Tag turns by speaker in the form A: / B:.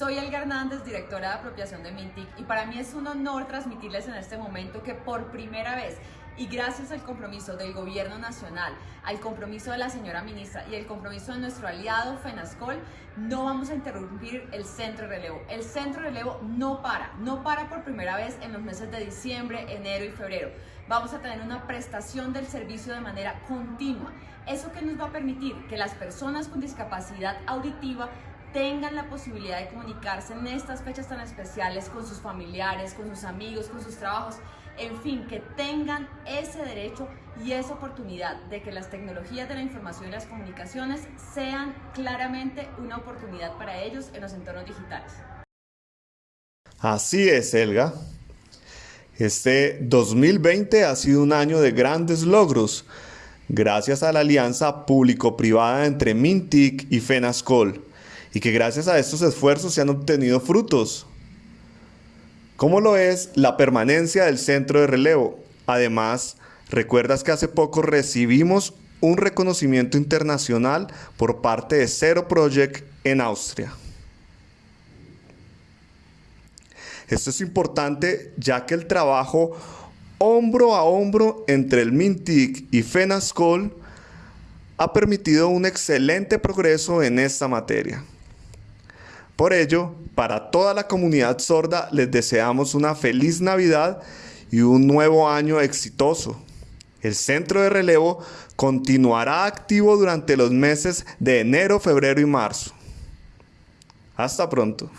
A: Soy Elga Hernández, directora de apropiación de Mintic y para mí es un honor transmitirles en este momento que por primera vez y gracias al compromiso del gobierno nacional, al compromiso de la señora ministra y el compromiso de nuestro aliado FENASCOL, no vamos a interrumpir el centro de relevo. El centro de relevo no para, no para por primera vez en los meses de diciembre, enero y febrero. Vamos a tener una prestación del servicio de manera continua. Eso que nos va a permitir que las personas con discapacidad auditiva tengan la posibilidad de comunicarse en estas fechas tan especiales con sus familiares, con sus amigos, con sus trabajos, en fin, que tengan ese derecho y esa oportunidad de que las tecnologías de la información y las comunicaciones sean claramente una oportunidad para ellos en los entornos digitales.
B: Así es, Elga. Este 2020 ha sido un año de grandes logros, gracias a la alianza público-privada entre Mintic y FENASCOL y que gracias a estos esfuerzos se han obtenido frutos. ¿Cómo lo es la permanencia del centro de relevo? Además, recuerdas que hace poco recibimos un reconocimiento internacional por parte de Zero Project en Austria. Esto es importante ya que el trabajo hombro a hombro entre el MINTIC y FENASCOL ha permitido un excelente progreso en esta materia. Por ello, para toda la comunidad sorda les deseamos una feliz Navidad y un nuevo año exitoso. El centro de relevo continuará activo durante los meses de enero, febrero y marzo. Hasta pronto.